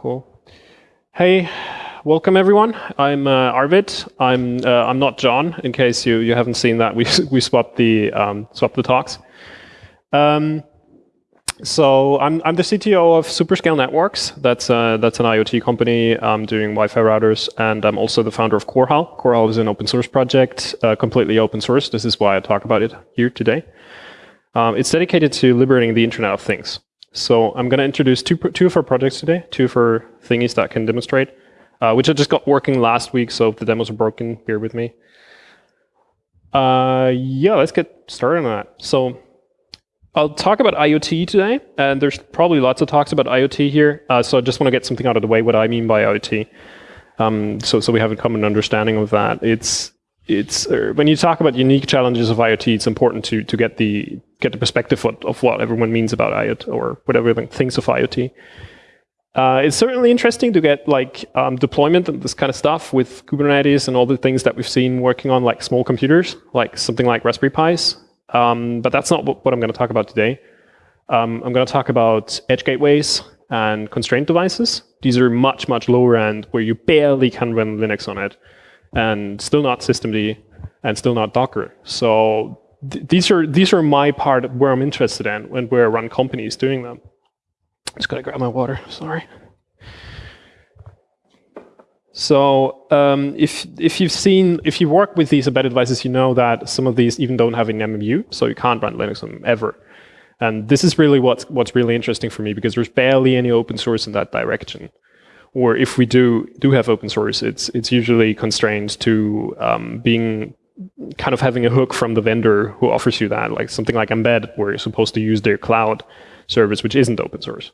Cool. Hey, welcome everyone. I'm uh, Arvid. I'm uh, I'm not John. In case you you haven't seen that, we we swapped the um, swapped the talks. Um, so I'm I'm the CTO of Superscale Networks. That's uh, that's an IoT company um, doing Wi-Fi routers, and I'm also the founder of Korhal. Korhal is an open source project, uh, completely open source. This is why I talk about it here today. Um, it's dedicated to liberating the Internet of Things. So I'm going to introduce two two of our projects today, two of our thingies that can demonstrate, uh, which I just got working last week. So if the demos are broken, bear with me. Uh, yeah, let's get started on that. So I'll talk about IoT today, and there's probably lots of talks about IoT here. Uh, so I just want to get something out of the way, what I mean by IoT. Um, so, so we have a common understanding of that. It's it's uh, when you talk about unique challenges of IoT, it's important to to get the get the perspective of, of what everyone means about IoT or whatever everyone thinks of IoT. Uh, it's certainly interesting to get like um, deployment and this kind of stuff with Kubernetes and all the things that we've seen working on like small computers, like something like Raspberry Pis. Um, but that's not what, what I'm going to talk about today. Um, I'm going to talk about edge gateways and constraint devices. These are much, much lower end where you barely can run Linux on it and still not systemd and still not Docker. So th these are these are my part where I'm interested in and where I run companies doing them. Just gotta grab my water, sorry. So um, if if you've seen if you work with these embedded devices, you know that some of these even don't have an MMU, so you can't run Linux on them ever. And this is really what's what's really interesting for me because there's barely any open source in that direction. Or if we do do have open source, it's it's usually constrained to um, being kind of having a hook from the vendor who offers you that, like something like Mbed, where you're supposed to use their cloud service, which isn't open source.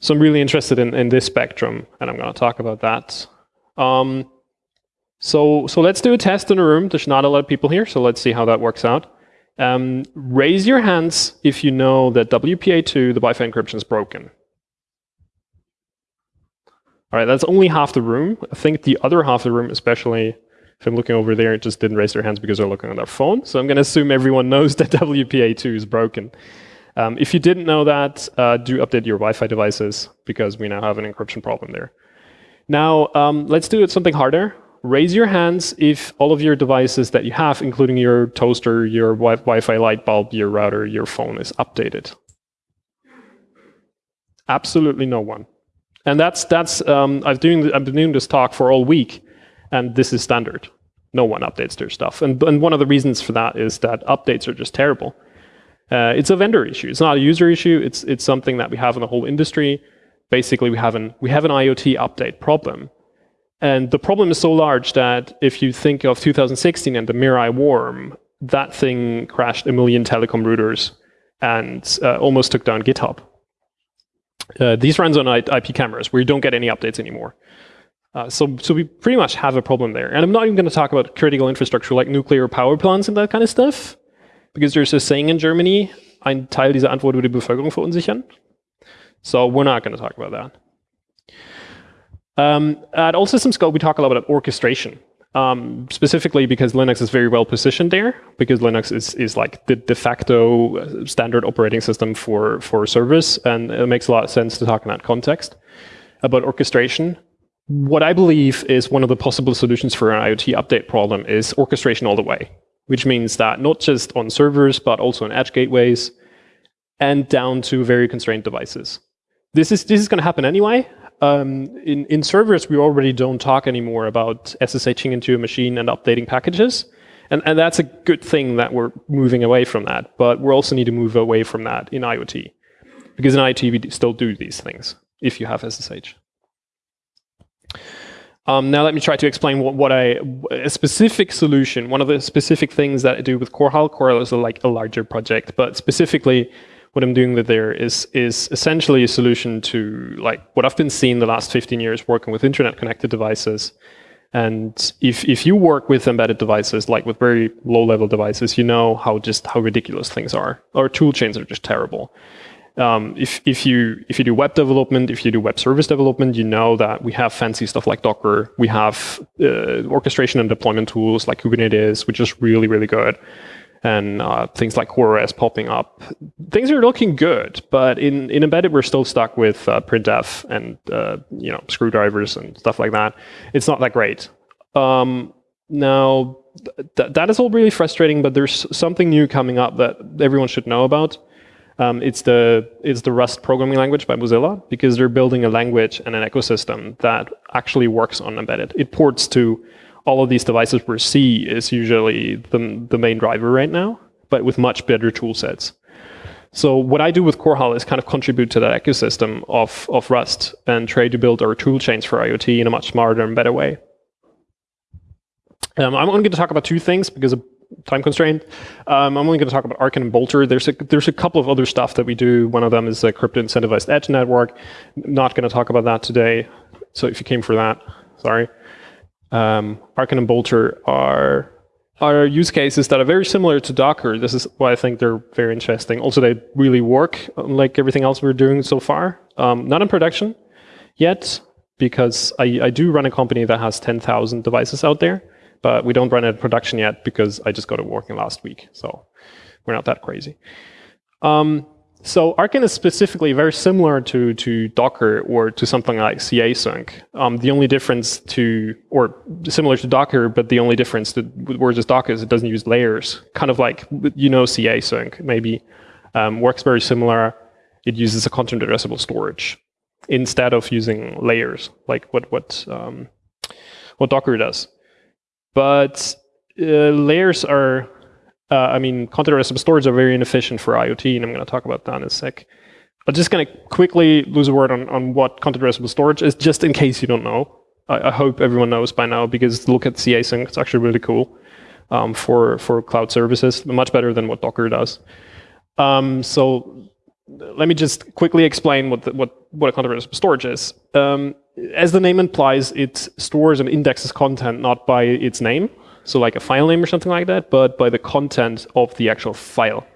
So I'm really interested in, in this spectrum, and I'm going to talk about that. Um, so, so let's do a test in a room. There's not a lot of people here, so let's see how that works out. Um, raise your hands if you know that WPA2, the Wi-Fi encryption, is broken. All right, that's only half the room. I think the other half of the room, especially if I'm looking over there, it just didn't raise their hands because they're looking on their phone. So I'm going to assume everyone knows that WPA2 is broken. Um, if you didn't know that, uh, do update your Wi-Fi devices because we now have an encryption problem there. Now, um, let's do something harder. Raise your hands if all of your devices that you have, including your toaster, your wi Wi-Fi light bulb, your router, your phone, is updated. Absolutely no one. And that's, that's um, I've, doing, I've been doing this talk for all week, and this is standard. No one updates their stuff. And, and one of the reasons for that is that updates are just terrible. Uh, it's a vendor issue. It's not a user issue. It's it's something that we have in the whole industry. Basically, we have an we have an IoT update problem, and the problem is so large that if you think of 2016 and the Mirai worm, that thing crashed a million telecom routers and uh, almost took down GitHub. Uh, these runs on IP cameras where you don't get any updates anymore. Uh, so, so we pretty much have a problem there. And I'm not even going to talk about critical infrastructure like nuclear power plants and that kind of stuff because there's a saying in Germany, ein Teil dieser Antwort würde die Bevölkerung verunsichern. So we're not going to talk about that. Um, at All Systems Go, we talk a lot about orchestration, um, specifically because Linux is very well positioned there, because Linux is, is like the de facto uh, standard operating system for, for servers, and it makes a lot of sense to talk in that context. About orchestration, what I believe is one of the possible solutions for an IoT update problem is orchestration all the way which means that not just on servers, but also on edge gateways and down to very constrained devices. This is, this is going to happen anyway. Um, in, in servers, we already don't talk anymore about SSHing into a machine and updating packages. And, and that's a good thing that we're moving away from that. But we also need to move away from that in IoT. Because in IoT, we still do these things if you have SSH. Um, now let me try to explain what, what I, a specific solution, one of the specific things that I do with Korhal. Korhal is a, like a larger project, but specifically what I'm doing with there is, is essentially a solution to like what I've been seeing the last 15 years working with internet connected devices. And if, if you work with embedded devices, like with very low level devices, you know how just how ridiculous things are. Our tool chains are just terrible um, if, if, you, if you do web development, if you do web service development, you know that we have fancy stuff like Docker. We have uh, orchestration and deployment tools like Kubernetes, which is really, really good. and uh, things like CoreOS popping up. Things are looking good, but in, in embedded, we're still stuck with uh, printf and uh, you know screwdrivers and stuff like that. It's not that great. Um, now, th that is all really frustrating, but there's something new coming up that everyone should know about. Um, it's the it's the Rust programming language by Mozilla because they're building a language and an ecosystem that actually works on embedded. It ports to all of these devices where C is usually the, the main driver right now, but with much better tool sets. So what I do with Korhal is kind of contribute to that ecosystem of, of Rust and try to build our tool chains for IoT in a much smarter and better way. Um, I'm only going to talk about two things because time constraint. Um, I'm only going to talk about Arkin and Bolter. There's a, there's a couple of other stuff that we do. One of them is a crypto incentivized edge network. Not going to talk about that today. So if you came for that, sorry. Um, Arkin and Bolter are are use cases that are very similar to Docker. This is why I think they're very interesting. Also, they really work like everything else we're doing so far. Um, not in production yet, because I, I do run a company that has 10,000 devices out there but we don't run it in production yet because I just got it working last week. So we're not that crazy. Um, so Arkin is specifically very similar to, to Docker or to something like casync. Um, the only difference to, or similar to Docker, but the only difference to versus Docker is it doesn't use layers. Kind of like, you know, casync maybe um, works very similar. It uses a content addressable storage instead of using layers, like what, what, um, what Docker does. But uh, layers are, uh, I mean, content addressable storage are very inefficient for IoT, and I'm going to talk about that in a sec. I'm just going to quickly lose a word on, on what content addressable storage is, just in case you don't know. I, I hope everyone knows by now, because look at casync, it's actually really cool um, for, for cloud services, much better than what Docker does. Um, so let me just quickly explain what the, what what a content storage is. Um, as the name implies, it stores and indexes content not by its name, so like a file name or something like that, but by the content of the actual file.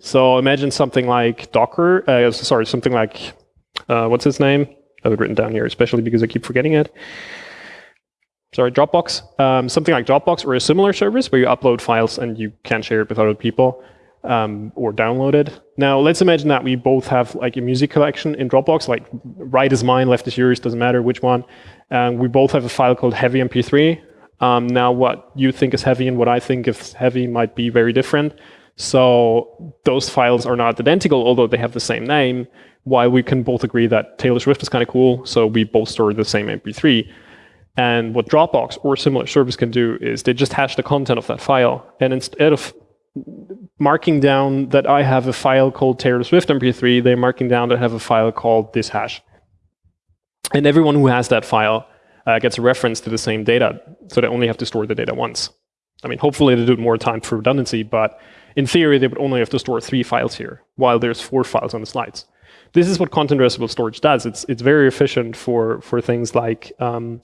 So imagine something like Docker, uh, sorry, something like, uh, what's its name? I have it written down here, especially because I keep forgetting it. Sorry, Dropbox. Um, something like Dropbox or a similar service where you upload files and you can share it with other people um, or downloaded. Now let's imagine that we both have like a music collection in Dropbox, like right is mine, left is yours, doesn't matter which one. And we both have a file called heavy mp3. Um, now what you think is heavy and what I think is heavy might be very different. So those files are not identical, although they have the same name, while we can both agree that Taylor Swift is kind of cool, so we both store the same mp3. And what Dropbox or similar service can do is they just hash the content of that file. And instead of marking down that I have a file called Taylor Swift MP3, they're marking down that I have a file called this hash. And everyone who has that file uh, gets a reference to the same data, so they only have to store the data once. I mean, hopefully they do it more time for redundancy, but in theory, they would only have to store three files here, while there's four files on the slides. This is what content addressable storage does. It's, it's very efficient for, for things like um,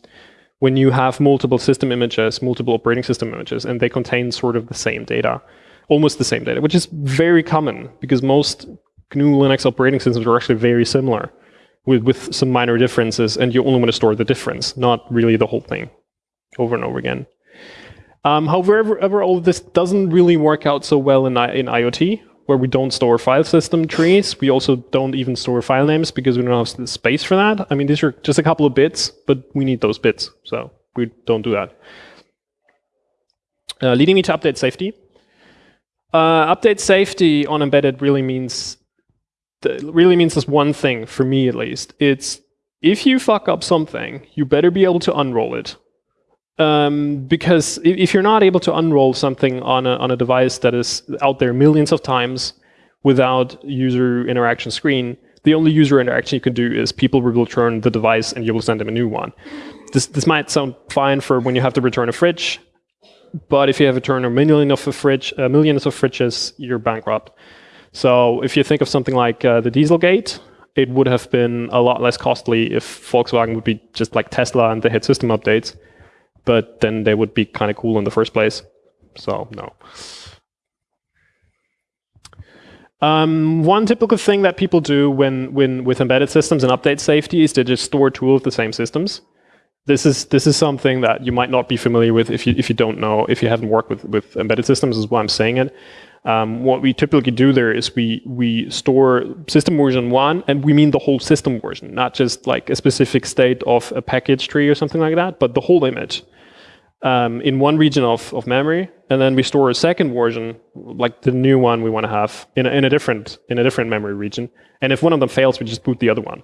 when you have multiple system images, multiple operating system images, and they contain sort of the same data almost the same data, which is very common because most GNU Linux operating systems are actually very similar with, with some minor differences, and you only want to store the difference, not really the whole thing over and over again. Um, however, all of this doesn't really work out so well in, in IoT, where we don't store file system trees. We also don't even store file names because we don't have space for that. I mean, these are just a couple of bits, but we need those bits, so we don't do that. Uh, leading me to update safety. Uh, update safety on embedded really means really means this one thing for me at least. It's if you fuck up something, you better be able to unroll it. Um, because if you're not able to unroll something on a, on a device that is out there millions of times without user interaction screen, the only user interaction you can do is people will return the device and you will send them a new one. This, this might sound fine for when you have to return a fridge, but if you have a turn a million of a fridge, uh, millions of fridges, you're bankrupt. So if you think of something like uh, the Dieselgate, it would have been a lot less costly if Volkswagen would be just like Tesla and they had system updates. But then they would be kind of cool in the first place. So no. Um, one typical thing that people do when, when with embedded systems and update safety is to just store two of the same systems. This is this is something that you might not be familiar with if you if you don't know if you haven't worked with with embedded systems. Is why I'm saying it. Um, what we typically do there is we we store system version one, and we mean the whole system version, not just like a specific state of a package tree or something like that, but the whole image um, in one region of, of memory, and then we store a second version, like the new one we want to have, in a, in a different in a different memory region. And if one of them fails, we just boot the other one.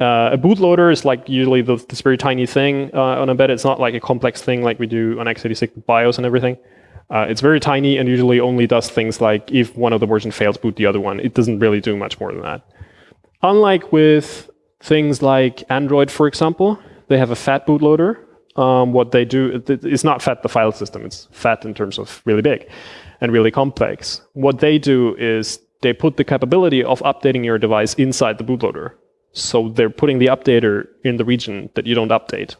Uh, a bootloader is like usually the, this very tiny thing uh, on embedded. It's not like a complex thing like we do on x86 with BIOS and everything. Uh, it's very tiny and usually only does things like if one of the versions fails, boot the other one. It doesn't really do much more than that. Unlike with things like Android, for example, they have a fat bootloader. Um, what they do, it's not fat the file system, it's fat in terms of really big and really complex. What they do is they put the capability of updating your device inside the bootloader. So they're putting the updater in the region that you don't update.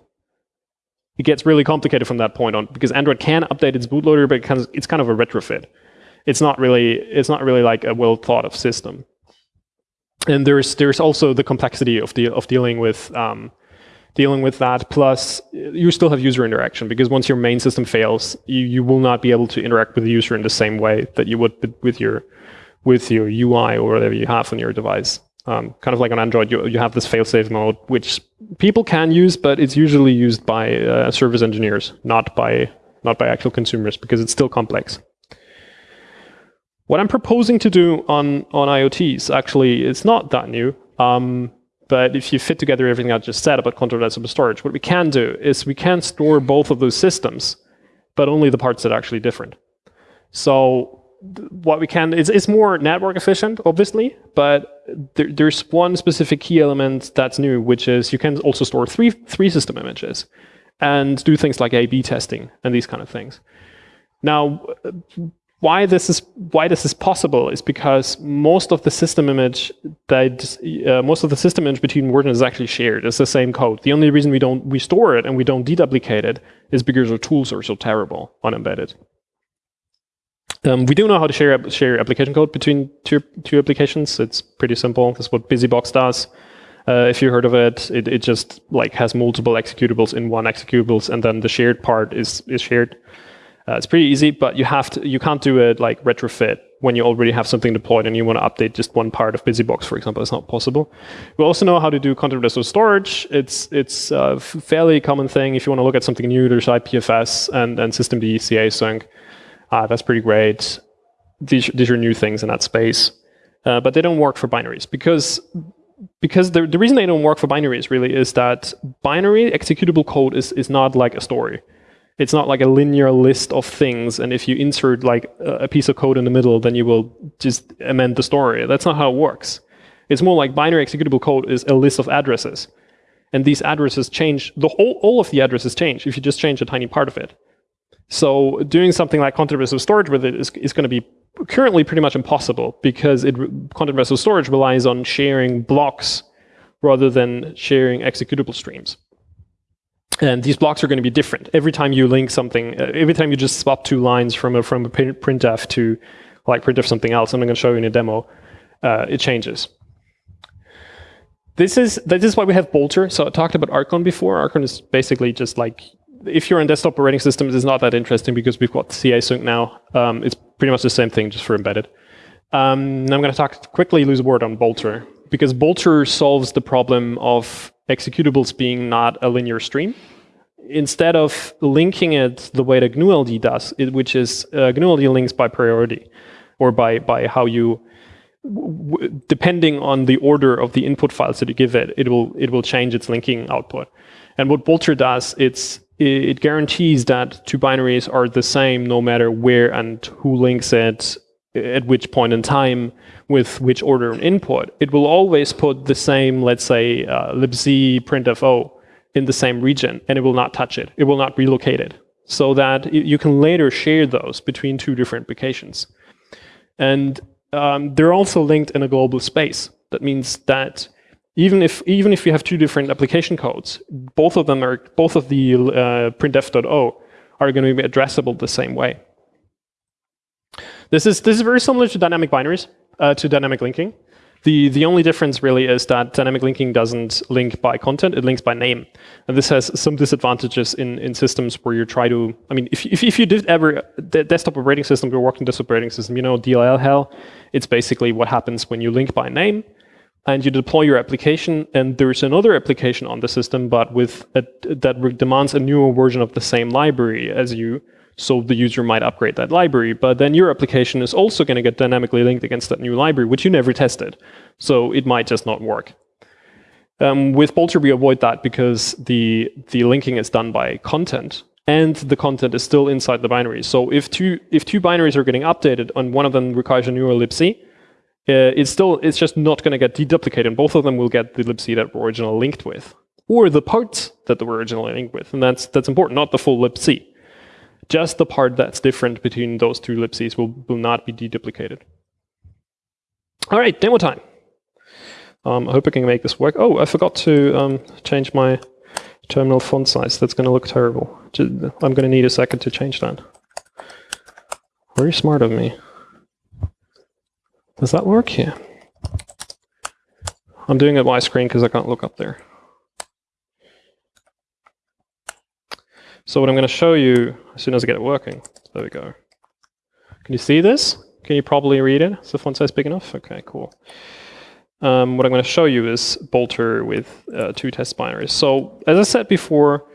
It gets really complicated from that point on because Android can update its bootloader, but it's kind of a retrofit. It's not really it's not really like a well thought of system. And there's there's also the complexity of the of dealing with um, dealing with that. Plus, you still have user interaction because once your main system fails, you, you will not be able to interact with the user in the same way that you would with your with your UI or whatever you have on your device. Um, kind of like on Android, you, you have this fail-safe mode, which people can use, but it's usually used by uh, service engineers, not by not by actual consumers, because it's still complex. What I'm proposing to do on on IoTs actually it's not that new. Um, but if you fit together everything I just said about controller storage, what we can do is we can store both of those systems, but only the parts that are actually different. So what we can it's, it's more network efficient obviously but there, there's one specific key element that's new which is you can also store three three system images and do things like a b testing and these kind of things. Now why this is why this is possible is because most of the system image that uh, most of the system image between versions is actually shared. It's the same code. The only reason we don't we store it and we don't deduplicate it is because our tools are so terrible on embedded um, we do know how to share share application code between two two applications. It's pretty simple. That's what BusyBox does. Uh, if you heard of it, it, it just like has multiple executables in one executables, and then the shared part is is shared. Uh, it's pretty easy, but you have to you can't do it like retrofit when you already have something deployed and you want to update just one part of BusyBox, for example. It's not possible. We also know how to do content resource storage. It's it's a fairly common thing. If you want to look at something new, there's IPFS and and systemd casync. Ah, that's pretty great. These, these are new things in that space. Uh, but they don't work for binaries because because the, the reason they don't work for binaries really is that binary executable code is, is not like a story. It's not like a linear list of things, and if you insert like a piece of code in the middle, then you will just amend the story. That's not how it works. It's more like binary executable code is a list of addresses. And these addresses change, the whole, all of the addresses change if you just change a tiny part of it. So doing something like content resource storage with it is, is going to be currently pretty much impossible because it, content resource storage relies on sharing blocks rather than sharing executable streams. And these blocks are going to be different every time you link something. Uh, every time you just swap two lines from a from a print printf to like printf something else. I'm going to show you in a demo. Uh, it changes. This is this is why we have Bolter. So I talked about Archon before. Archon is basically just like if you're on desktop operating systems, it's not that interesting because we've got casync now. Um, it's pretty much the same thing, just for embedded. Um, I'm going to talk quickly, lose a word on Bolter, because Bolter solves the problem of executables being not a linear stream. Instead of linking it the way that GNU-LD does, it, which is uh, GNU-LD links by priority, or by, by how you, depending on the order of the input files that you give it, it will, it will change its linking output. And what Bolter does, it's it guarantees that two binaries are the same no matter where and who links it at which point in time with which order and input. It will always put the same, let's say, uh, libc printfo in the same region, and it will not touch it. It will not relocate it, so that you can later share those between two different applications. And um, they're also linked in a global space. That means that even if even if you have two different application codes, both of them are both of the uh, printf.o are going to be addressable the same way. This is this is very similar to dynamic binaries, uh, to dynamic linking. The, the only difference really is that dynamic linking doesn't link by content, it links by name. And this has some disadvantages in, in systems where you try to, I mean, if, if, if you did ever, the desktop operating system, you're working desktop operating system, you know DLL hell, it's basically what happens when you link by name and you deploy your application and there's another application on the system, but with a, that demands a newer version of the same library as you, so the user might upgrade that library, but then your application is also going to get dynamically linked against that new library, which you never tested. So it might just not work. Um, with Bolter, we avoid that because the, the linking is done by content and the content is still inside the binary. So if two, if two binaries are getting updated and one of them requires a newer libc, uh, it's still, it's just not going to get deduplicated. And both of them will get the libc that were originally linked with or the parts that they were originally linked with. And that's, that's important, not the full libc. Just the part that's different between those two libcs will, will not be deduplicated. All right, demo time. Um, I hope I can make this work. Oh, I forgot to um, change my terminal font size. That's going to look terrible. I'm going to need a second to change that. Very smart of me. Does that work? Yeah. I'm doing it widescreen because I can't look up there. So what I'm going to show you as soon as I get it working, there we go. Can you see this? Can you probably read it? Is the font size big enough? Okay, cool. Um, what I'm going to show you is Bolter with uh, two test binaries. So as I said before,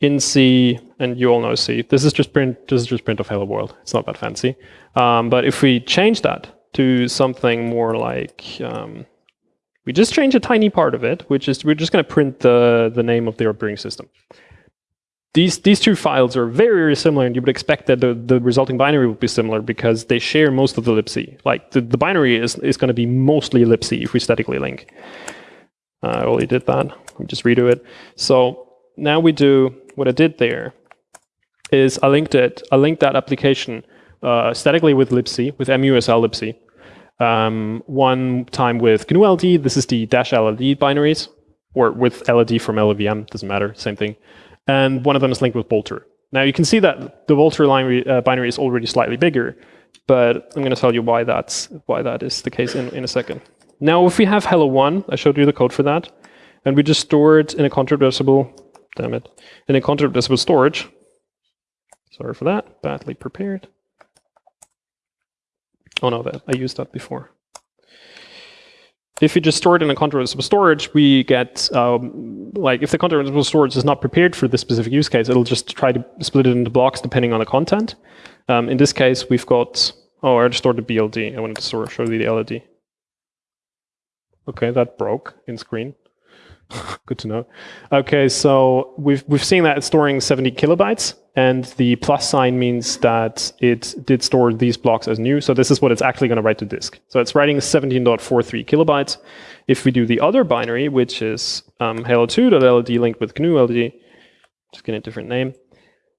in C, and you all know C, this is just print. This is just print of hello world. It's not that fancy. Um, but if we change that to something more like, um, we just change a tiny part of it, which is we're just going to print the the name of the operating system these these two files are very, very similar, and you would expect that the, the resulting binary would be similar because they share most of the libc. Like the, the binary is, is going to be mostly libc if we statically link. Uh, I already did that. Let me just redo it. So now we do what I did there is I linked it. I linked that application uh, statically with libc with musl libc. Um, one time with GNU-LD. This is the dash LLD binaries, or with LLD from LLVM. Doesn't matter. Same thing and one of them is linked with Bolter. Now you can see that the Bolter line, uh, binary is already slightly bigger, but I'm going to tell you why that's why that is the case in, in a second. Now if we have hello one, I showed you the code for that, and we just store it in a contradicible, damn it, in a contradicible storage. Sorry for that, badly prepared. Oh no, that I used that before. If we just store it in a contradicible storage, we get, um, like, if the contradicible storage is not prepared for this specific use case, it'll just try to split it into blocks depending on the content. Um, in this case, we've got, oh, I just stored the BLD. I wanted to store, show you the LLD. Okay, that broke in screen. Good to know. Okay, so we've we've seen that it's storing 70 kilobytes, and the plus sign means that it did store these blocks as new. So this is what it's actually going to write to disk. So it's writing 17.43 kilobytes. If we do the other binary, which is um, hello2.ld linked with GNU-LD, just get a different name,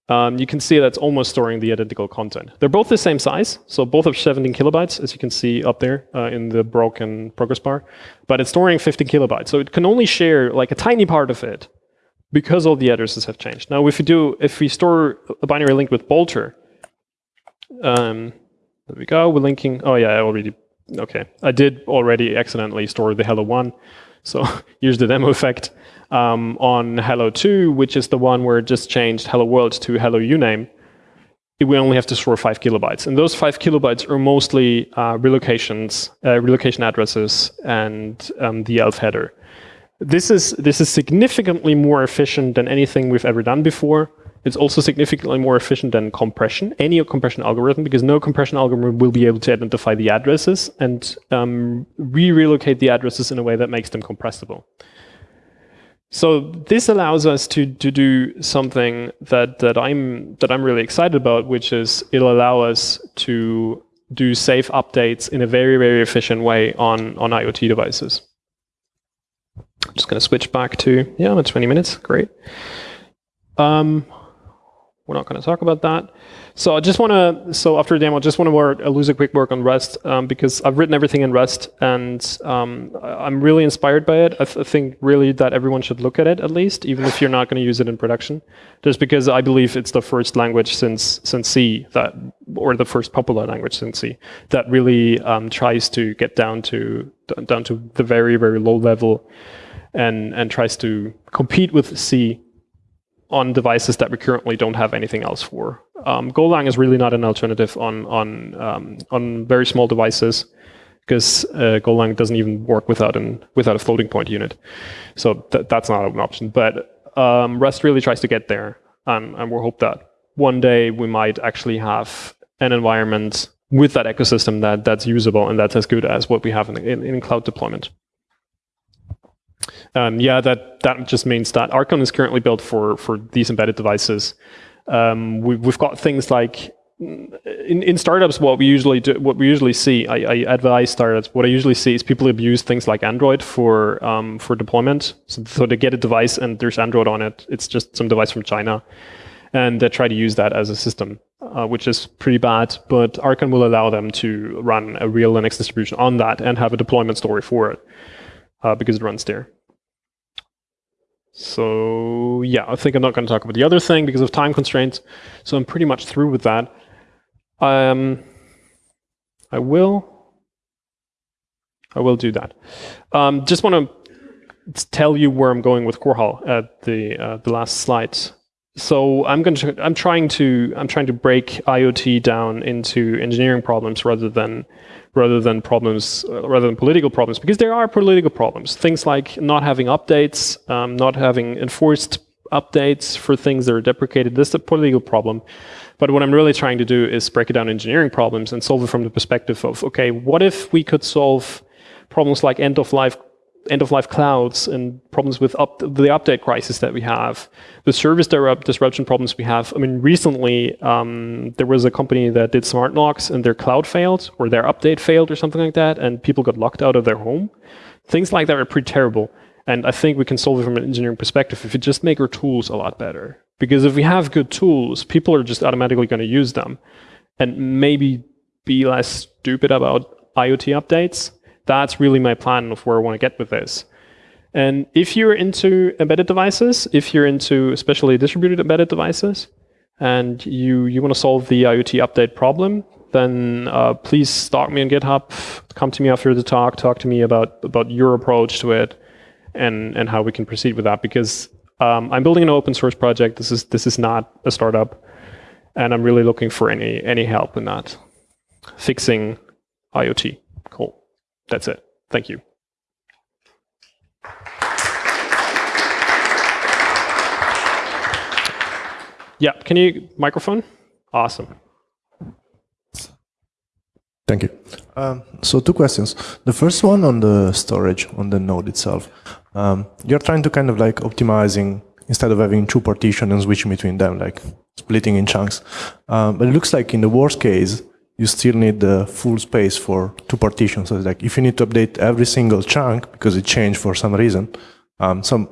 um, you can see that's almost storing the identical content. They're both the same size, so both of 17 kilobytes, as you can see up there uh, in the broken progress bar, but it's storing 50 kilobytes. So it can only share like a tiny part of it because all the addresses have changed. Now, if we do, if we store a binary link with Bolter, um, there we go, we're linking, oh yeah, I already, okay. I did already accidentally store the hello one, so here's the demo effect um, on hello 2, which is the one where it just changed hello world to hello uname, we only have to store five kilobytes. And those five kilobytes are mostly uh, relocations, uh, relocation addresses, and um, the ELF header. This is, this is significantly more efficient than anything we've ever done before. It's also significantly more efficient than compression, any compression algorithm, because no compression algorithm will be able to identify the addresses and um, re-relocate the addresses in a way that makes them compressible. So this allows us to, to do something that, that, I'm, that I'm really excited about, which is it'll allow us to do safe updates in a very, very efficient way on, on IoT devices. I'm just going to switch back to, yeah, I'm at 20 minutes, great. Um, we're not going to talk about that. So I just want to, so after the demo, I just want to lose a quick work on Rust um, because I've written everything in Rust and um, I'm really inspired by it. I, th I, think really that everyone should look at it at least, even if you're not going to use it in production. Just because I believe it's the first language since since C that, or the first popular language since C that really um, tries to get down to down to the very very low level, and and tries to compete with C on devices that we currently don't have anything else for. Um, Golang is really not an alternative on on um, on very small devices because uh, Golang doesn't even work without an without a floating point unit. So th that's not an option. But um, Rust really tries to get there, and, and we hope that one day we might actually have an environment with that ecosystem that that's usable and that's as good as what we have in, in, in cloud deployment. Um, yeah, that that just means that Archon is currently built for for these embedded devices. Um, we, have got things like in, in startups, what we usually do, what we usually see, I, I, advise startups. What I usually see is people abuse things like Android for um, for deployment. So, so, they get a device and there's Android on it. It's just some device from China, and they try to use that as a system, uh, which is pretty bad. But Archon will allow them to run a real Linux distribution on that and have a deployment story for it uh, because it runs there. So yeah, I think I'm not going to talk about the other thing because of time constraints. So I'm pretty much through with that. Um, I will. I will do that. Um, just want to tell you where I'm going with Korhal at the uh, the last slide. So I'm going to I'm trying to I'm trying to break IoT down into engineering problems rather than rather than problems, uh, rather than political problems, because there are political problems. Things like not having updates, um, not having enforced updates for things that are deprecated. This is a political problem. But what I'm really trying to do is break it down engineering problems and solve it from the perspective of, okay, what if we could solve problems like end of life end-of-life clouds and problems with up the update crisis that we have, the service disruption problems we have. I mean, recently um, there was a company that did smart locks and their cloud failed or their update failed or something like that, and people got locked out of their home. Things like that are pretty terrible. And I think we can solve it from an engineering perspective if we just make our tools a lot better. Because if we have good tools, people are just automatically going to use them and maybe be less stupid about IoT updates that's really my plan of where I want to get with this. And if you're into embedded devices, if you're into especially distributed embedded devices, and you, you want to solve the IoT update problem, then uh, please stalk me on GitHub, come to me after the talk, talk to me about, about your approach to it, and, and how we can proceed with that. Because um, I'm building an open source project. This is, this is not a startup. And I'm really looking for any, any help in that, fixing IoT. Cool. That's it. Thank you. Yeah, can you, microphone? Awesome. Thank you. Um, so two questions. The first one on the storage on the node itself. Um, you're trying to kind of like optimizing instead of having two partitions and switching between them, like splitting in chunks. Um, but it looks like in the worst case, you still need the full space for two partitions. So it's like if you need to update every single chunk because it changed for some reason, um, some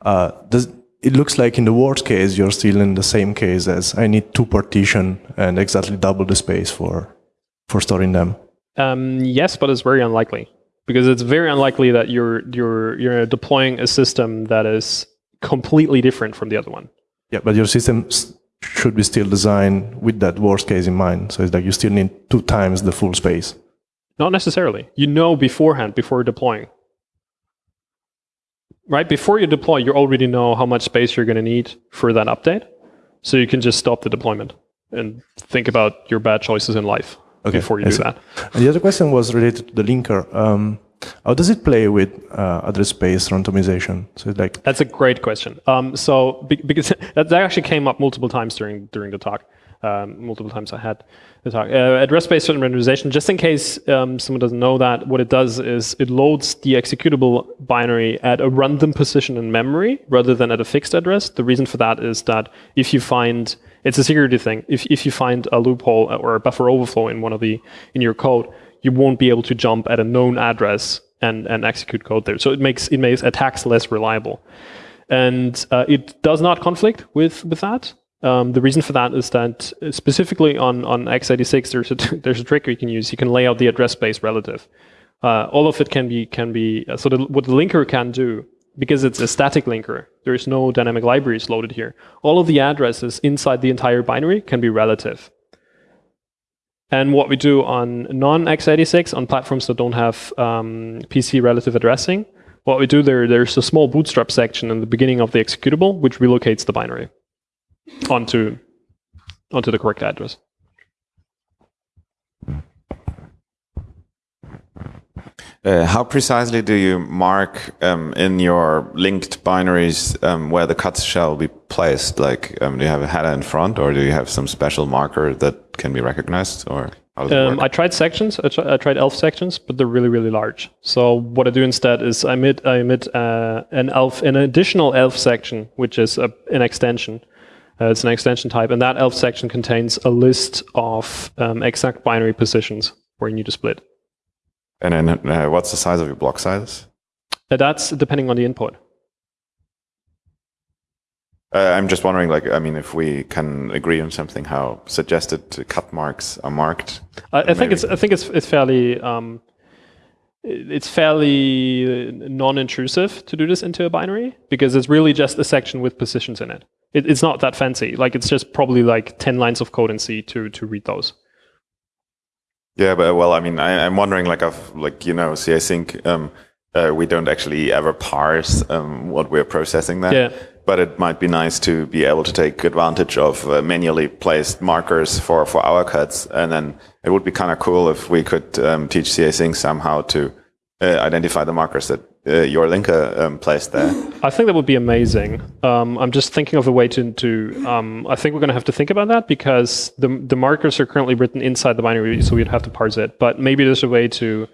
uh, does, it looks like in the worst case you're still in the same case as I need two partition and exactly double the space for for storing them. Um, yes, but it's very unlikely because it's very unlikely that you're you're you're deploying a system that is completely different from the other one. Yeah, but your system should be still designed with that worst case in mind. So it's like you still need two times the full space. Not necessarily. You know beforehand, before deploying. Right? Before you deploy, you already know how much space you're going to need for that update. So you can just stop the deployment and think about your bad choices in life okay, before you I do see. that. And the other question was related to the linker. Um, how does it play with uh, address space randomization? So like that's a great question. Um, so be, because that, that, actually came up multiple times during during the talk. Um, multiple times I had the talk. Uh, address space randomization, just in case um, someone doesn't know that, what it does is it loads the executable binary at a random position in memory rather than at a fixed address. The reason for that is that if you find it's a security thing. If if you find a loophole or a buffer overflow in one of the in your code, you won't be able to jump at a known address and, and execute code there. So it makes it makes attacks less reliable. And uh, it does not conflict with, with that. Um, the reason for that is that specifically on, on x86, there's a, there's a trick you can use. You can lay out the address space relative. Uh, all of it can be, can be uh, so the, what the linker can do, because it's a static linker, there's no dynamic libraries loaded here. All of the addresses inside the entire binary can be relative. And what we do on non-x86, on platforms that don't have um, PC relative addressing, what we do there, there's a small bootstrap section in the beginning of the executable, which relocates the binary onto, onto the correct address. Uh, how precisely do you mark um, in your linked binaries um, where the cuts shall be placed? Like, um, do you have a header in front, or do you have some special marker that can be recognized, or how does it Um? I tried sections. I, tr- I tried elf sections, but they're really, really large. So what I do instead is I emit, I emit uh, an elf, an additional elf section, which is a, an extension. Uh, it's an extension type, and that elf section contains a list of um, exact binary positions where you need to split. and then, uh, what's the size of your block size? Uh, that's depending on the input. Uh, I'm just wondering, like, I mean, if we can agree on something, how suggested cut marks are marked. I, I think it's I think it's it's fairly um, it's fairly non-intrusive to do this into a binary because it's really just a section with positions in it. it. It's not that fancy. Like it's just probably like ten lines of code in C to to read those. Yeah, but well, I mean, I, I'm wondering, like, of like you know, casync, um, uh, we don't actually ever parse um, what we're processing there. Yeah. But it might be nice to be able to take advantage of uh, manually placed markers for, for our cuts, and then it would be kind of cool if we could um, teach casync somehow to uh, identify the markers that uh, your linker um, placed there. I think that would be amazing. Um, I'm just thinking of a way to to. Um, I think we're going to have to think about that because the the markers are currently written inside the binary, so we'd have to parse it. But maybe there's a way to.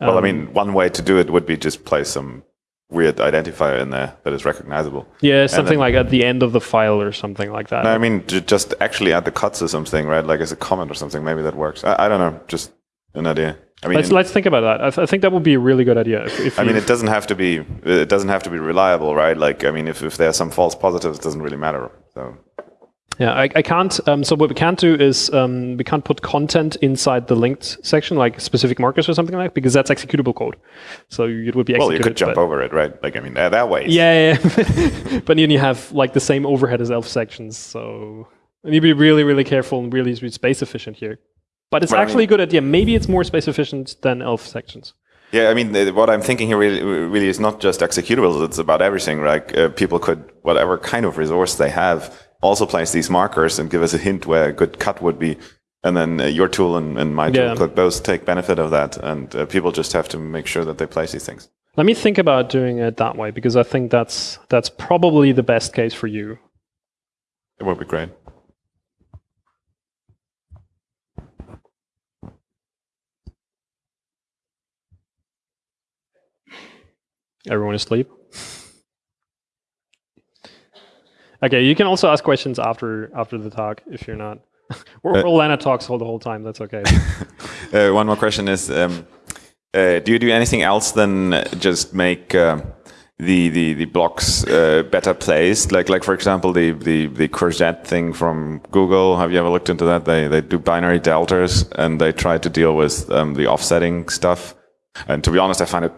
well, I Um, mean, one way to do it would be just place some weird identifier in there that is recognizable. Yeah, something then- like at the end of the file or something like that. No, I mean, just actually add the cuts or something, right? Like as a comment or something. Maybe that works. I, I don't know. Just an idea. I mean, let's let's think about that. I, th- I think that would be a really good idea. If, if I mean, it doesn't have to be. It doesn't have to be reliable, right? Like, I mean, if, if there are some false positives, it doesn't really matter. So, yeah, I, I can't. Um, so what we can't do is um, we can't put content inside the linked section, like specific markers or something like, that, because that's executable code. So it would be executed. well, you could jump over it, right? Like, I mean, that, there are ways. Yeah, yeah. but then you have like the same overhead as elf sections, so you need to be really, really careful and really space efficient here. But it's Well, I actually mean- a good idea. Maybe it's more space efficient than elf sections. Yeah, I mean, what I'm thinking here really, really is not just executables. It's about everything. Like, uh, people could, whatever kind of resource they have, also place these markers and give us a hint where a good cut would be. And then uh, your tool and, and my tool Yeah. could both take benefit of that. And uh, people just have to make sure that they place these things. Let me think about doing it that way because I think that's that's probably the best case for you. It would be great. Everyone asleep. Okay, you can also ask questions after after the talk if you're not. or, Uh, or Lana talks all the whole time. That's okay. Uh, one more question is: um, uh, Do you do anything else than just make uh, the the the blocks uh, better placed? Like like for example, the the the courgette thing from Google. Have you ever looked into that? They they do binary deltas and they try to deal with um, the offsetting stuff. And to be honest, I find it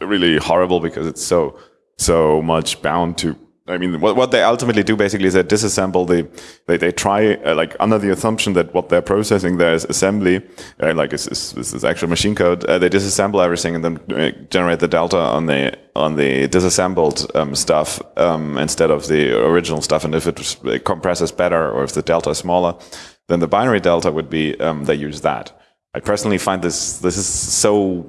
really horrible because it's so so much bound to I mean, what, what they ultimately do basically is they disassemble the, they, they try, uh, like, under the assumption that what they're processing there is assembly, uh, like, this is actual machine code, uh, they disassemble everything and then uh, generate the delta on the, on the disassembled um, stuff um, instead of the original stuff. And if it, it compresses better or if the delta is smaller, then the binary delta would be, um, they use that. I personally find this, this is so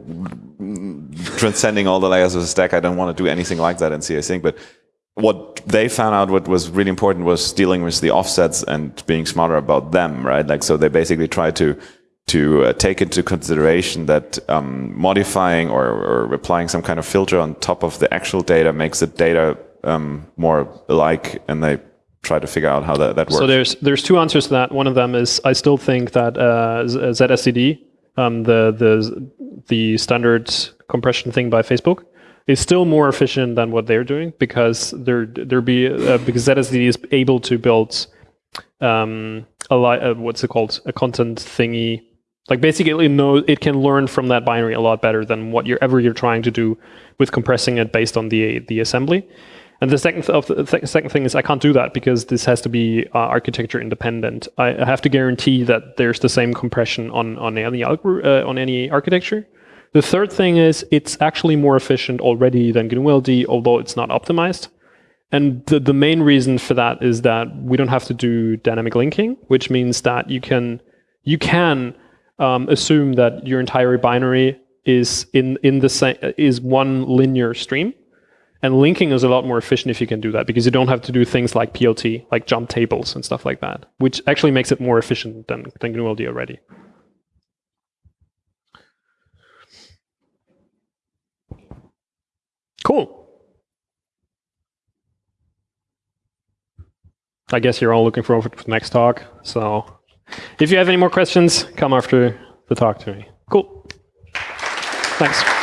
transcending all the layers of the stack. I don't want to do anything like that in Sync, but what they found out what was really important was dealing with the offsets and being smarter about them, right? Like, so they basically try to, to uh, take into consideration that um, modifying or, or applying some kind of filter on top of the actual data makes the data um, more alike and they try to figure out how that, that works. So there's there's two answers to that. One of them is I still think that uh, ZSTD, um, the the the standard compression thing by Facebook, is still more efficient than what they're doing because they're they're be uh, because ZSTD is able to build um, a li- uh, what's it called? A content thingy. Like basically, knows it can learn from that binary a lot better than what you're ever you're trying to do with compressing it based on the the assembly. And the second th- of the th- second thing is I can't do that because this has to be uh, architecture independent. I I have to guarantee that there's the same compression on on any algor- uh, on any architecture. The third thing is it's actually more efficient already than GNU-LD, although it's not optimized. And the, the main reason for that is that we don't have to do dynamic linking, which means that you can you can um, assume that your entire binary is in in the same is one linear stream. And linking is a lot more efficient if you can do that because you don't have to do things like PLT, like jump tables and stuff like that, which actually makes it more efficient than, than GNU-LD already. Cool. I guess you're all looking forward to the next talk. So if you have any more questions, come after the talk to me. Cool. Thanks.